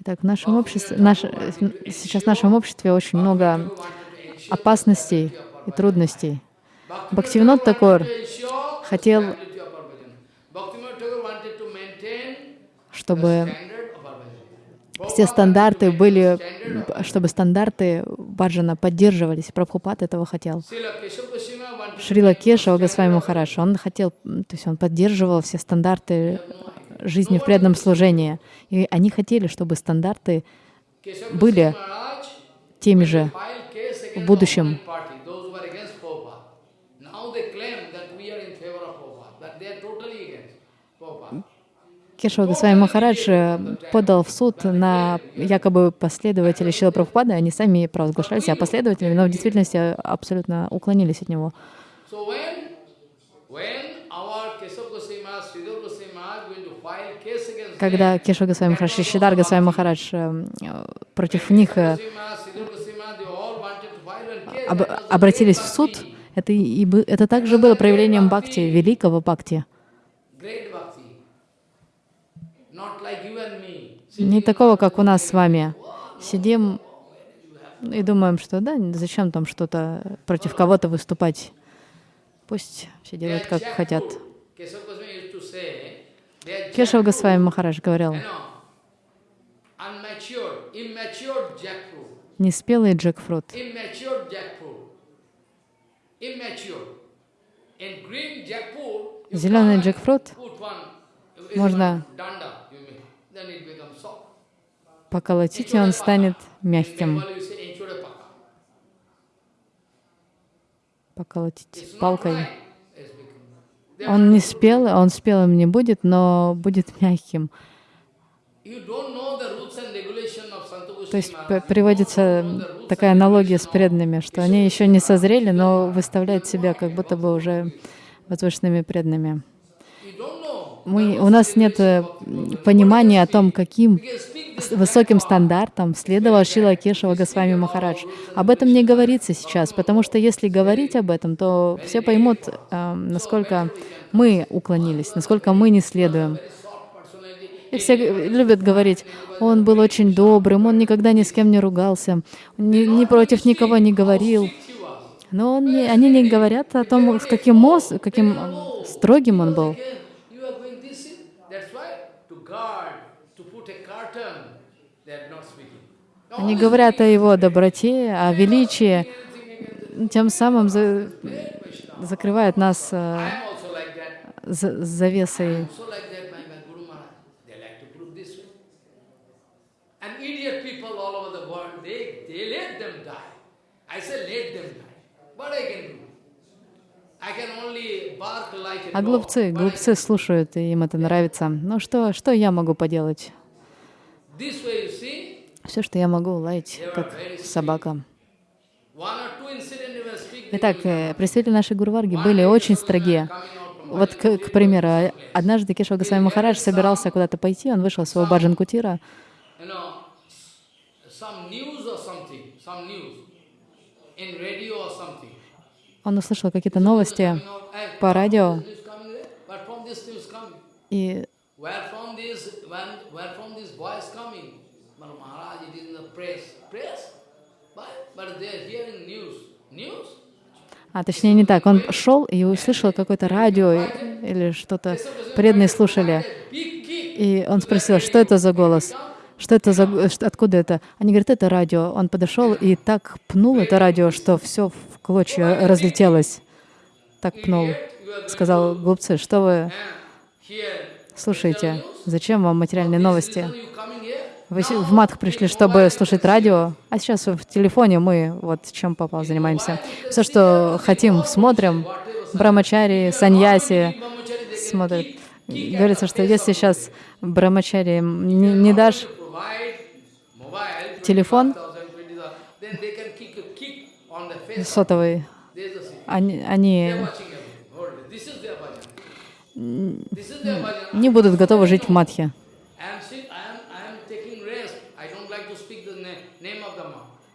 Итак, в нашем обществе, наш, э, сейчас в нашем обществе очень много опасностей и трудностей. Бхактивинод Такур хотел, чтобы все стандарты были, чтобы стандарты Баджана поддерживались. Прабхупад этого хотел. Шрила Кешава Госвами Махараш, он хотел, то есть он поддерживал все стандарты жизни в преданном служении. И они хотели, чтобы стандарты были теми же в будущем. government party, those who are against Prabhupada. Now they claim that we are in favor of Prabhupada, but they are totally against Prabhupada. Кешава Госвами Махарадж э, подал в суд на якобы последователей Шила Прабхупады. Они сами провозглашали себя последователями, но в действительности абсолютно уклонились от него. Когда Кешава Госвами Махарадж и Шидар Госвами Махарадж э, э, против них э, об- обратились в суд, это, и, это также было проявлением бхакти, великого бхакти. Great bhakti. Not like you and me. Не такого, как у нас с вами. Сидим и думаем, что да, зачем там что-то против кого-то выступать. Пусть все делают, как хотят. jackfruit. Госвами Махарадж говорил, неспелый джекфрут. Зеленый джекфрут можно и он станет мягким. Not палкой. Он не спелый, он спелым не будет, но будет мягким. То есть приводится такая аналогия с преданными, что они еще не созрели, но выставляют себя как будто бы уже возвышенными преданными. Мы, у нас нет э, понимания о том, каким Высоким стандартам следовал Шила Кешава Госвами Махарадж. Об этом не говорится сейчас, потому что если говорить об этом, то все поймут, э, насколько мы уклонились, насколько мы не следуем. И все любят говорить, он был очень добрым, он никогда ни с кем не ругался, ни, ни против никого не говорил. Но он не- они не говорят о том, с каким, моз, каким э, строгим он был. You are going this, in. that's why to guard Они говорят о его доброте, о величии, тем самым за- закрывают нас э, that. за- завесой А глупцы, глупцы слушают, и им это нравится. Ну что, что я могу поделать? Все, что я могу, лаять, как собака. Итак, э, представители нашей Гурварги были очень строги. Вот, к, к примеру, однажды Кешва Госвами Махарадж собирался куда-то пойти, он вышел из своего баджан кутира, он услышал какие-то новости по радио, this А точнее не так, он шел и услышал какое-то радио или что-то, преданные слушали. И он спросил, что это за голос? Что это за... что- Откуда это? Они говорят, это радио. Он подошел и так пнул это радио, что все в клочья разлетелось. Так пнул. Сказал, глупцы, что вы слушаете? Зачем вам материальные новости? Вы в Матх пришли, чтобы слушать радио, а сейчас в телефоне мы вот чем попал занимаемся. Все, что хотим, смотрим. Брамачари, саньяси смотрят. Говорится, что если сейчас брамачари не, дашь телефон 20,000, 20,000, then they can kick a kick on the face. сотовый, они, они не будут готовы жить в Матхе. I am, sit, I am, I am taking rest. I don't like to speak the na- name of the monk. Я сам I знаю, am sitting, I am sitting there night time.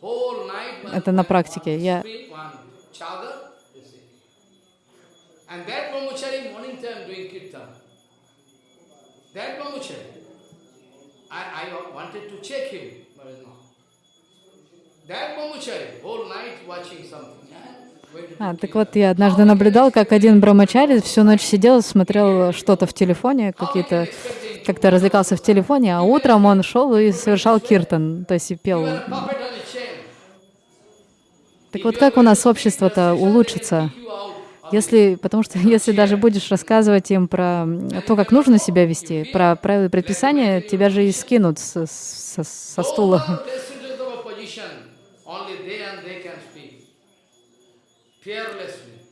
Whole night. one- Это на практике. Я- screen, one chadar, you see. And that brahmachari morning time doing kirtan. That brahmachari. I, I wanted to check him, but it's not. That brahmachari, whole night watching something. Yeah? Going to А, так вот, я однажды наблюдал, как один брамачари всю ночь сидел, смотрел что-то в телефоне, какие-то, как-то развлекался в телефоне, а утром он шел и совершал киртан, то есть и пел. Так вот, как у нас общество-то улучшится? Если, потому что (laughs) если даже будешь рассказывать им про то, как нужно себя вести, про правила и предписания, тебя же и скинут с- с- со стула.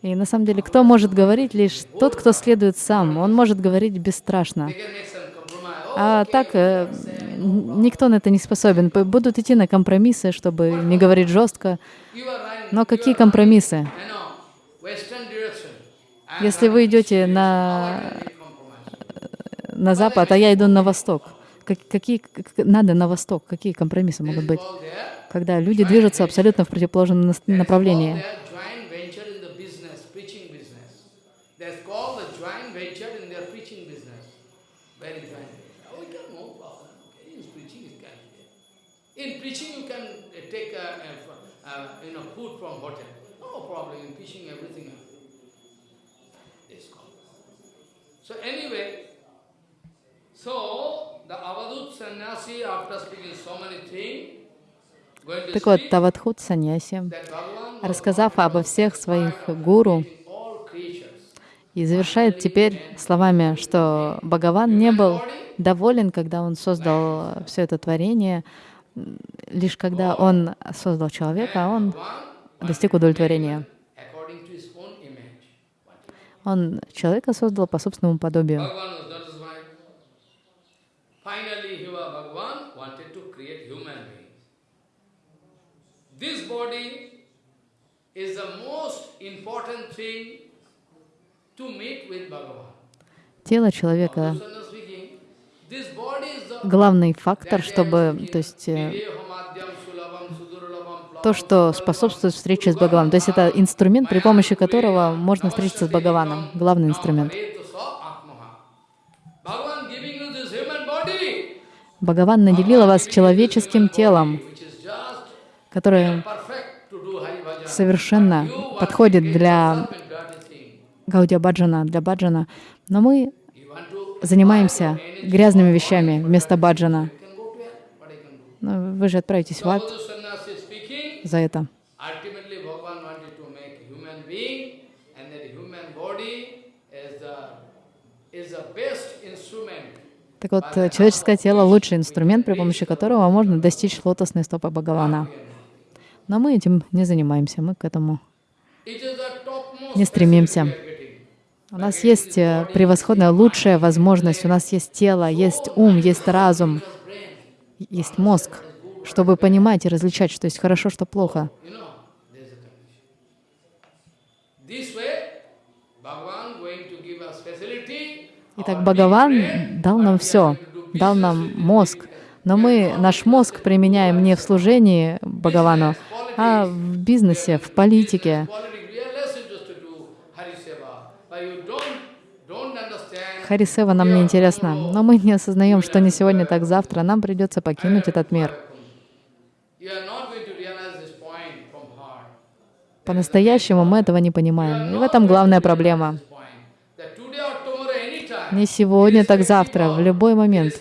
И на самом деле, кто может говорить? Лишь тот, кто следует сам. Он может говорить бесстрашно. А так э, никто на это не способен. Будут идти на компромиссы, чтобы не говорить жестко. Но какие компромиссы? Если вы идете на, compromise? на запад, а я иду на восток, как- какие как- надо на восток? Какие компромиссы могут быть? Когда люди движутся абсолютно в противоположном направлении. their joint venture in the business, preaching business. That's called the joint venture in their preaching business. Very joint venture. Oh, we can no problem. Okay, in preaching it can be. In preaching you can uh, take uh, uh, uh, you know food from hotel. No problem. In preaching everything. is called. So anyway, so the Avadut sannyasi after speaking so many things, Так вот, Тавадхут Саньяси, рассказав обо всех своих гуру, и завершает теперь словами, что Бхагаван не был доволен, когда он создал все это творение, лишь когда он создал человека, он One достиг удовлетворения. according to his own image. Он человека создал по собственному подобию. Тело человека главный фактор, чтобы, то есть, то, что способствует встрече с Бхагаваном. То есть это инструмент, при помощи которого можно встретиться с Бхагаваном. Главный инструмент. Бхагаван наделил вас человеческим телом, которое совершенно подходит для. Гаудия Баджана, для Баджана. Но мы занимаемся грязными вещами вместо баджана. Но вы же отправитесь в ад Sadhu Sannyasi is speaking. За это. Так вот, человеческое тело — лучший инструмент, при помощи которого можно достичь лотосной стопы Бхагавана. Но мы этим не занимаемся, мы к этому не стремимся. У нас есть э, превосходная, лучшая возможность, у нас есть тело, есть ум, есть разум, есть мозг, чтобы понимать и различать, что есть хорошо, что плохо. Итак, Бхагаван дал нам все, дал нам мозг, но мы наш мозг применяем не в служении Бхагавану, а в бизнесе, в политике. Харисева нам не интересно, но мы не осознаем, что не сегодня, так завтра нам придется покинуть этот мир. По-настоящему мы этого не понимаем. И в этом главная проблема. Не сегодня, так завтра, в любой момент,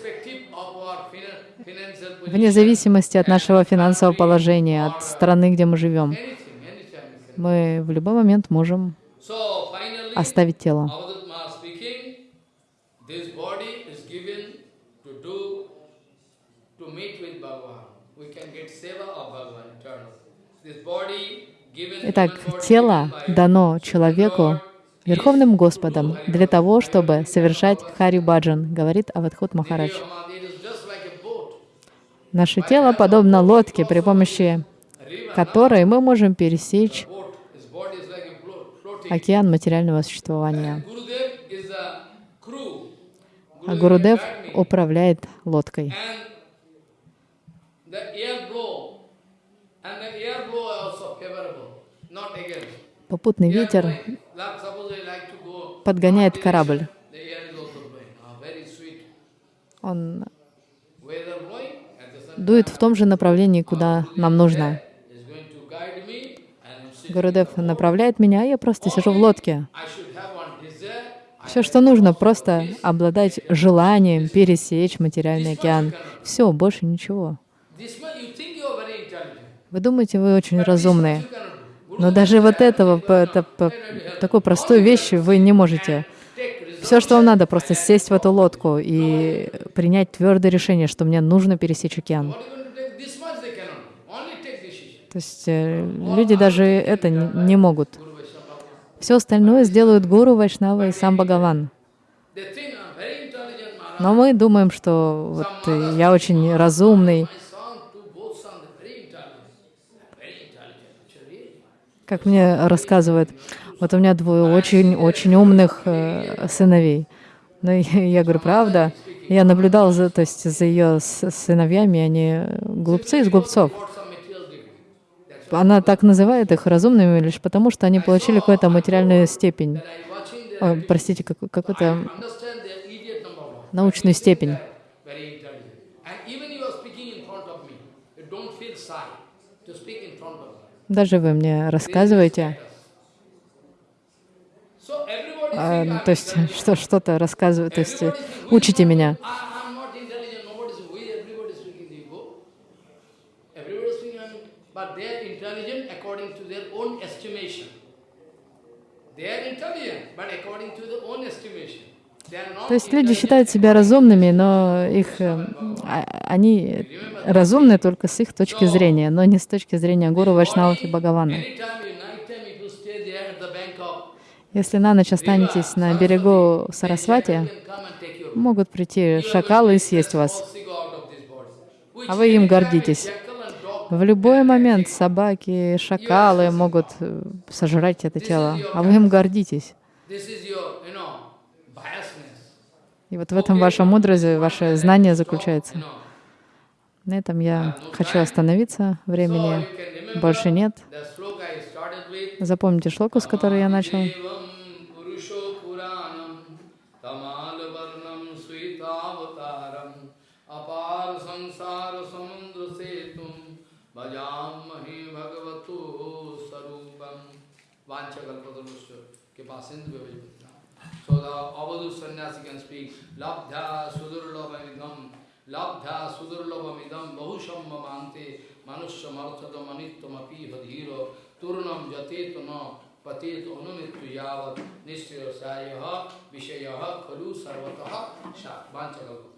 вне зависимости от нашего финансового положения, от страны, где мы живем, мы в любой момент можем оставить тело. Avadutma speaking, this body is given to do, to meet with Bhagavan. We can get seva of Bhagavan eternal. This body given Итак, тело дано человеку Верховным Господом для того, чтобы совершать Хари Баджан, говорит Авадхут Махарадж. Наше тело подобно лодке, при помощи которой мы можем пересечь океан материального существования. А Гурудев управляет лодкой. And the air blow, and the air blow also favorable, not against. Попутный Air ветер blowing. Like suppose I like to go подгоняет north корабль. direction, The air is also blowing. Ah, very sweet. Он Weather blowing at the same дует в том же направлении, куда нам нужно. Гурудев направляет меня, а я просто сижу в лодке. Все, что нужно, просто обладать желанием пересечь материальный океан. Все, больше ничего. Вы думаете, вы очень разумные. Но даже вот этого, это, такой простой вещи вы не можете. Все, что вам надо, просто сесть в эту лодку и принять твердое решение, что мне нужно пересечь океан. То есть э, люди даже это не могут. Все остальное сделают гуру, вайшнава и сам Бхагаван. Но мы думаем, что вот э, я очень разумный, как мне рассказывают. Вот у меня двое очень-очень умных э, сыновей. Ну, и (laughs) я говорю, правда? Я наблюдал за, то есть, за ее сыновьями, они глупцы из глупцов. Она так называет их разумными лишь потому, что они получили какую-то материальную степень, Ой, простите, как- какую-то научную степень. Very intelligent. And even you are speaking in front of me, you don't feel shy to speak in front of me. Даже вы мне рассказываете, а, то есть что, что-то рассказывают, то есть учите меня. То есть люди считают себя разумными, но их, э, а- они разумны только с их точки зрения, но не с точки зрения гуру, вайшнавов и Бхагавана. Если на ночь останетесь на берегу Сарасвати, могут прийти шакалы и съесть вас, а вы им гордитесь. В любой момент собаки, шакалы могут э, сожрать это тело, а вы им гордитесь. This is your, you know, biasness. И вот в этом ваша мудрость, ваше знание заключается. На этом я хочу остановиться. Времени больше нет. Запомните шлоку, с которой я начал. Evam purusho puranam Sayaha, vishayaha, khalu sarvataha, sha, vanchakalpa.